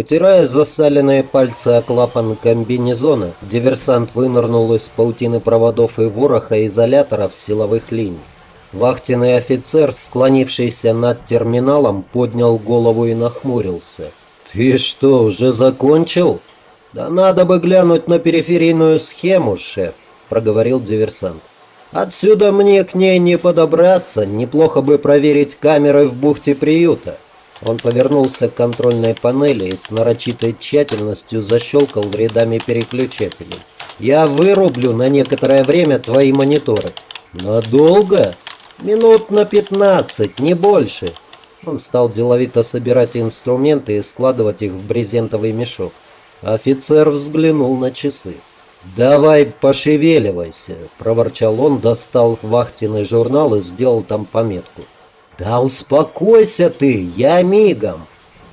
Вытирая засаленные пальцы о клапан комбинезона, диверсант вынырнул из паутины проводов и вороха изоляторов силовых линий. Вахтенный офицер, склонившийся над терминалом, поднял голову и нахмурился. «Ты что, уже закончил?» «Да надо бы глянуть на периферийную схему, шеф», — проговорил диверсант. «Отсюда мне к ней не подобраться, неплохо бы проверить камеры в бухте приюта». Он повернулся к контрольной панели и с нарочитой тщательностью защелкал рядами переключателей. «Я вырублю на некоторое время твои мониторы». «Надолго?» «Минут на пятнадцать, не больше». Он стал деловито собирать инструменты и складывать их в брезентовый мешок. Офицер взглянул на часы. «Давай пошевеливайся», – проворчал он, достал вахтенный журнал и сделал там пометку. «Да успокойся ты, я мигом!»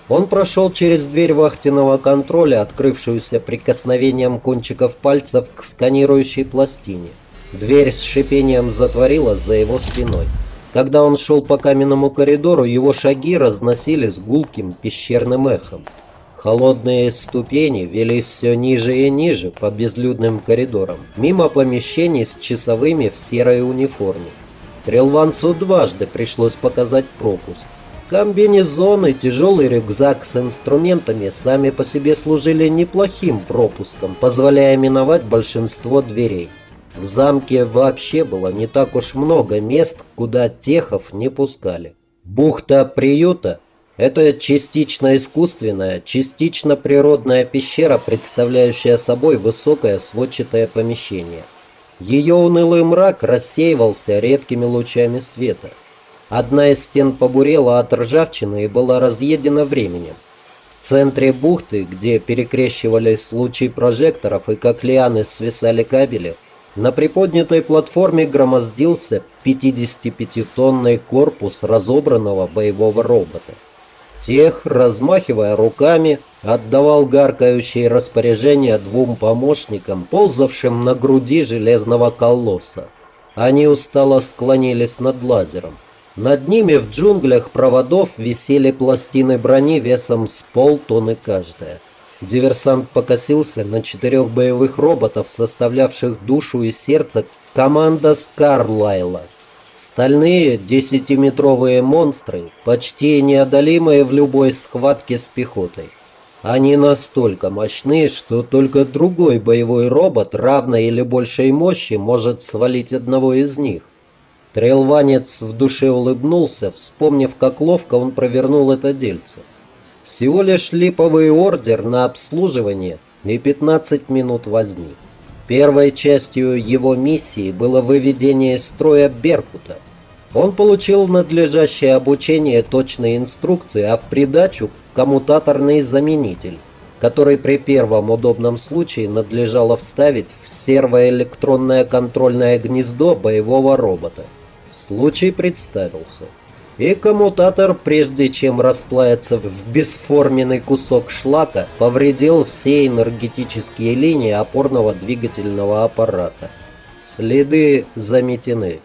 Он прошел через дверь вахтенного контроля, открывшуюся прикосновением кончиков пальцев к сканирующей пластине. Дверь с шипением затворилась за его спиной. Когда он шел по каменному коридору, его шаги разносились гулким пещерным эхом. Холодные ступени вели все ниже и ниже по безлюдным коридорам, мимо помещений с часовыми в серой униформе. Трелванцу дважды пришлось показать пропуск. Комбинезон и тяжелый рюкзак с инструментами сами по себе служили неплохим пропуском, позволяя миновать большинство дверей. В замке вообще было не так уж много мест, куда техов не пускали. Бухта приюта – это частично искусственная, частично природная пещера, представляющая собой высокое сводчатое помещение – ее унылый мрак рассеивался редкими лучами света. Одна из стен побурела от ржавчины и была разъедена временем. В центре бухты, где перекрещивались лучи прожекторов и как лианы свисали кабели, на приподнятой платформе громоздился 55-тонный корпус разобранного боевого робота. Тех, размахивая руками, отдавал гаркающие распоряжения двум помощникам, ползавшим на груди железного колосса. Они устало склонились над лазером. Над ними в джунглях проводов висели пластины брони весом с полтонны каждая. Диверсант покосился на четырех боевых роботов, составлявших душу и сердце команда Скарлайла – Стальные десятиметровые монстры, почти неодолимые в любой схватке с пехотой. Они настолько мощны, что только другой боевой робот равной или большей мощи может свалить одного из них. Трейлванец в душе улыбнулся, вспомнив, как ловко он провернул это дельце. Всего лишь липовый ордер на обслуживание и 15 минут возни. Первой частью его миссии было выведение строя Беркута. Он получил надлежащее обучение точной инструкции, а в придачу коммутаторный заменитель, который при первом удобном случае надлежало вставить в сервоэлектронное контрольное гнездо боевого робота. Случай представился и коммутатор, прежде чем расплавиться в бесформенный кусок шлака, повредил все энергетические линии опорного двигательного аппарата. Следы заметены.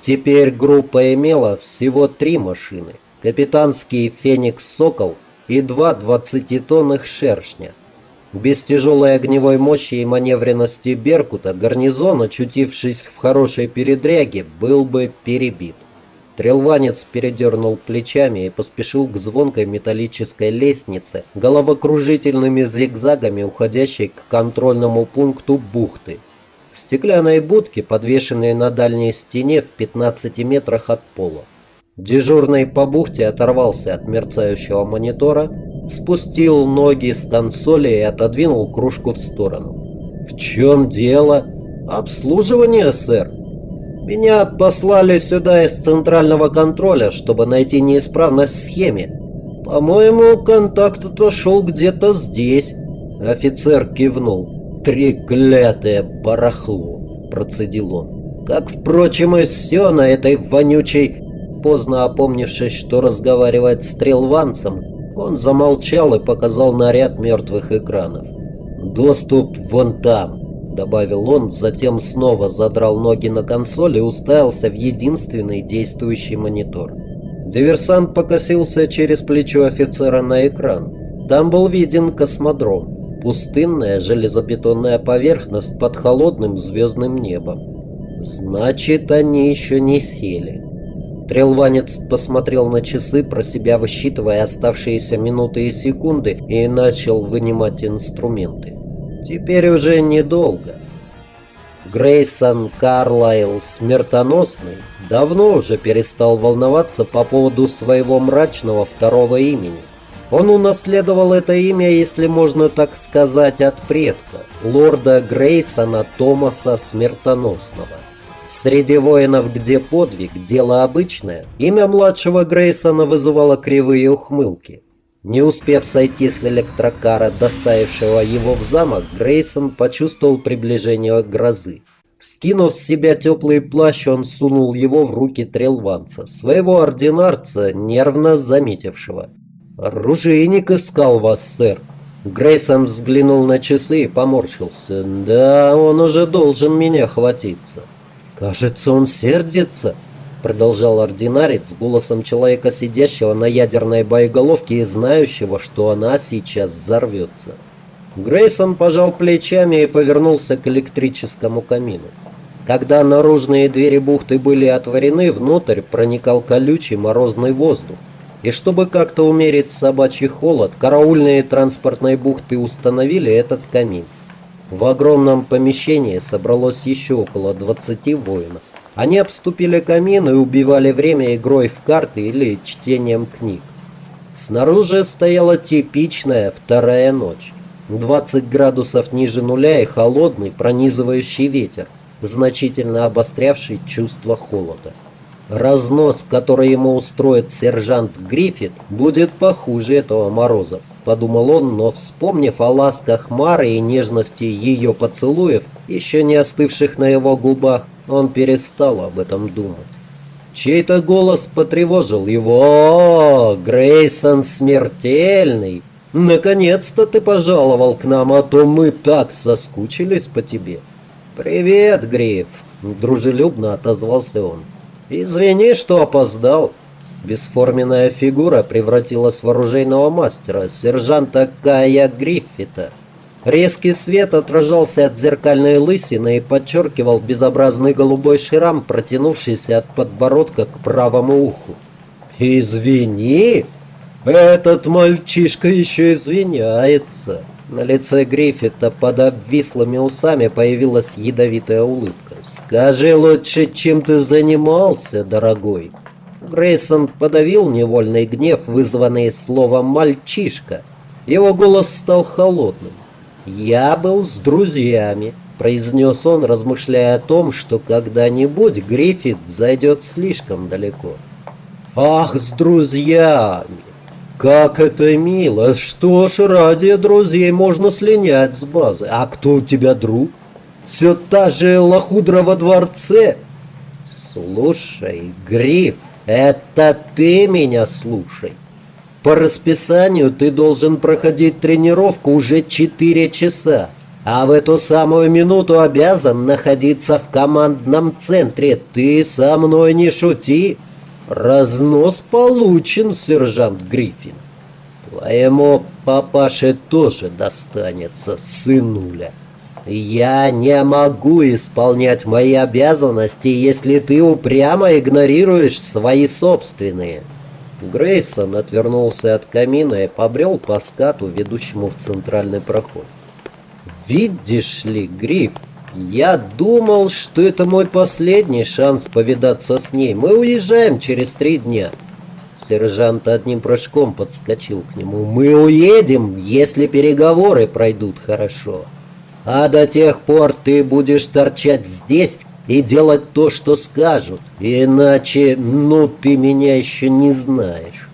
Теперь группа имела всего три машины. Капитанский «Феникс Сокол» и два 20-тонных «Шершня». Без тяжелой огневой мощи и маневренности «Беркута» гарнизон, очутившись в хорошей передряге, был бы перебит. Трелванец передернул плечами и поспешил к звонкой металлической лестнице, головокружительными зигзагами уходящей к контрольному пункту бухты. Стеклянные будки, подвешенные на дальней стене в 15 метрах от пола. Дежурный по бухте оторвался от мерцающего монитора, спустил ноги с консоли и отодвинул кружку в сторону. «В чем дело?» «Обслуживание, сэр», меня послали сюда из центрального контроля, чтобы найти неисправность в схеме. По-моему, контакт отошел где-то здесь. Офицер кивнул. Треклятое барахло, процедил он. Как, впрочем, и все на этой вонючей... Поздно опомнившись, что разговаривает с Трелванцем, он замолчал и показал на ряд мертвых экранов. «Доступ вон там», добавил он, затем снова задрал ноги на консоль и уставился в единственный действующий монитор. Диверсант покосился через плечо офицера на экран. Там был виден космодром. Пустынная железобетонная поверхность под холодным звездным небом. Значит, они еще не сели. Трелванец посмотрел на часы, про себя высчитывая оставшиеся минуты и секунды, и начал вынимать инструменты. Теперь уже недолго. Грейсон Карлайл Смертоносный давно уже перестал волноваться по поводу своего мрачного второго имени. Он унаследовал это имя, если можно так сказать, от предка, лорда Грейсона Томаса Смертоносного. В среде воинов, где подвиг – дело обычное, имя младшего Грейсона вызывало кривые ухмылки. Не успев сойти с электрокара, доставившего его в замок, Грейсон почувствовал приближение грозы. Скинув с себя теплый плащ, он сунул его в руки трелванца, своего ординарца, нервно заметившего. «Оружейник искал вас, сэр». Грейсон взглянул на часы и поморщился. «Да, он уже должен меня хватиться». «Кажется, он сердится», продолжал ординарец голосом человека, сидящего на ядерной боеголовке и знающего, что она сейчас взорвется. Грейсон пожал плечами и повернулся к электрическому камину. Когда наружные двери бухты были отворены, внутрь проникал колючий морозный воздух. И чтобы как-то умерить собачий холод, караульные транспортной бухты установили этот камин. В огромном помещении собралось еще около 20 воинов. Они обступили камин и убивали время игрой в карты или чтением книг. Снаружи стояла типичная вторая ночь. 20 градусов ниже нуля и холодный пронизывающий ветер, значительно обострявший чувство холода. Разнос, который ему устроит сержант Гриффит, будет похуже этого мороза, подумал он, но вспомнив о ласках Мары и нежности ее поцелуев, еще не остывших на его губах, он перестал об этом думать. Чей-то голос потревожил его. «О, Грейсон смертельный! Наконец-то ты пожаловал к нам, а то мы так соскучились по тебе!» «Привет, Гриф!» – дружелюбно отозвался он. «Извини, что опоздал». Бесформенная фигура превратилась в оружейного мастера, сержанта Кая Гриффита. Резкий свет отражался от зеркальной лысины и подчеркивал безобразный голубой шрам, протянувшийся от подбородка к правому уху. «Извини! Этот мальчишка еще извиняется!» На лице Гриффита под обвислыми усами появилась ядовитая улыбка. «Скажи лучше, чем ты занимался, дорогой?» Грейсон подавил невольный гнев, вызванный словом «мальчишка». Его голос стал холодным. «Я был с друзьями», — произнес он, размышляя о том, что когда-нибудь Гриффит зайдет слишком далеко. «Ах, с друзьями! Как это мило! Что ж, ради друзей можно слинять с базы. А кто у тебя друг? Все та же лохудра во дворце?» «Слушай, Гриф, это ты меня слушай!» По расписанию ты должен проходить тренировку уже 4 часа, а в эту самую минуту обязан находиться в командном центре. Ты со мной не шути. Разнос получен, сержант Гриффин. Твоему папаше тоже достанется, сынуля. Я не могу исполнять мои обязанности, если ты упрямо игнорируешь свои собственные. Грейсон отвернулся от камина и побрел по скату, ведущему в центральный проход. «Видишь ли, Гриф, я думал, что это мой последний шанс повидаться с ней. Мы уезжаем через три дня». Сержант одним прыжком подскочил к нему. «Мы уедем, если переговоры пройдут хорошо. А до тех пор ты будешь торчать здесь и делать то, что скажут. Иначе, ну, ты меня еще не знаешь.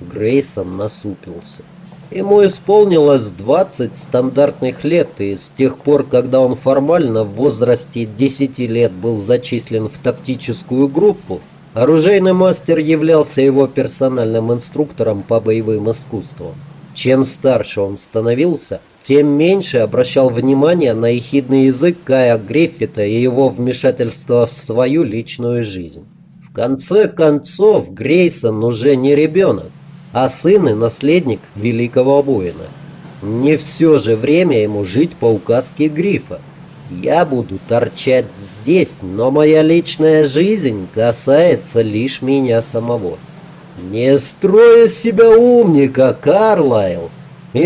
Грейсон насупился. Ему исполнилось 20 стандартных лет, и с тех пор, когда он формально в возрасте 10 лет был зачислен в тактическую группу, оружейный мастер являлся его персональным инструктором по боевым искусствам. Чем старше он становился, тем меньше обращал внимание на ехидный язык Кая Гриффита и его вмешательство в свою личную жизнь. В конце концов, Грейсон уже не ребенок. а сын и наследник великого воина. Не все же время ему жить по указке Грифа. Я буду торчать здесь, но моя личная жизнь касается лишь меня самого. Не строй себя умника, Карлайл,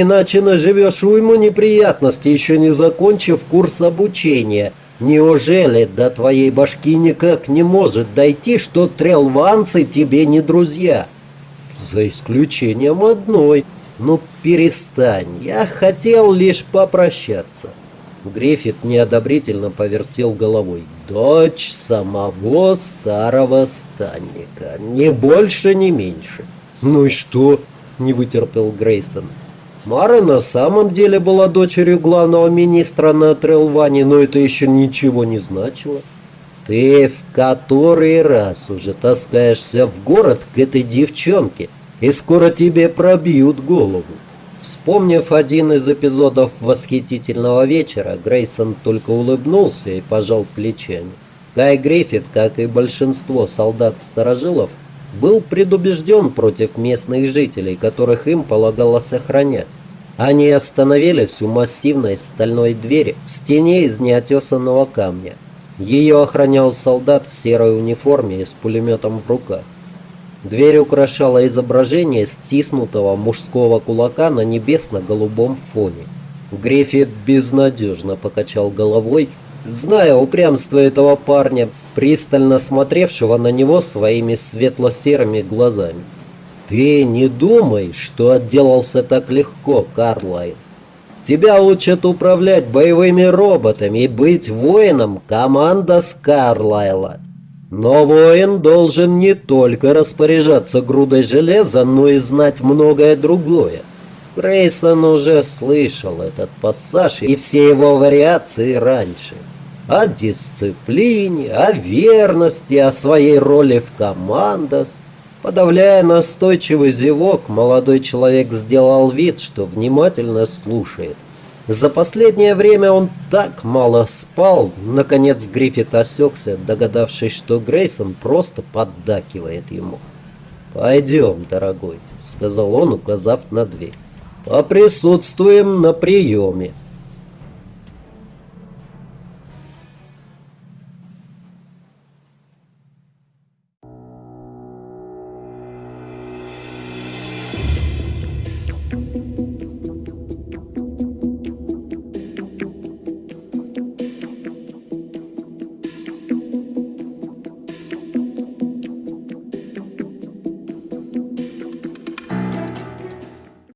иначе наживешь уйму неприятностей, еще не закончив курс обучения. Неужели до твоей башки никак не может дойти, что трелванцы тебе не друзья? За исключением одной. Ну перестань, я хотел лишь попрощаться. Гриффит неодобрительно повертел головой. «Дочь самого старого станника. Ни больше, ни меньше». «Ну и что?» – не вытерпел Грейсон. Мара на самом деле была дочерью главного министра на Трелване, но это еще ничего не значило. Ты в который раз уже таскаешься в город к этой девчонке, и скоро тебе пробьют голову. Вспомнив один из эпизодов «Восхитительного вечера», Грейсон только улыбнулся и пожал плечами. Кай Гриффит, как и большинство солдат-сторожилов, был предубежден против местных жителей, которых им полагалось охранять. Они остановились у массивной стальной двери в стене из неотесанного камня. Ее охранял солдат в серой униформе и с пулеметом в руках. Дверь украшала изображение стиснутого мужского кулака на небесно-голубом фоне. Гриффит безнадежно покачал головой, зная упрямство этого парня, пристально смотревшего на него своими светло-серыми глазами. «Ты не думай, что отделался так легко, Карлайн. Тебя учат управлять боевыми роботами и быть воином команда Скарлайла. Но воин должен не только распоряжаться грудой железа, но и знать многое другое. Грейсон уже слышал этот пассаж и все его вариации раньше. О дисциплине, о верности, о своей роли в командос. Подавляя настойчивый зевок, молодой человек сделал вид, что внимательно слушает. За последнее время он так мало спал, наконец Гриффит осекся, догадавшись, что Грейсон просто поддакивает ему. «Пойдем, дорогой», — сказал он, указав на дверь. «Поприсутствуем на приеме».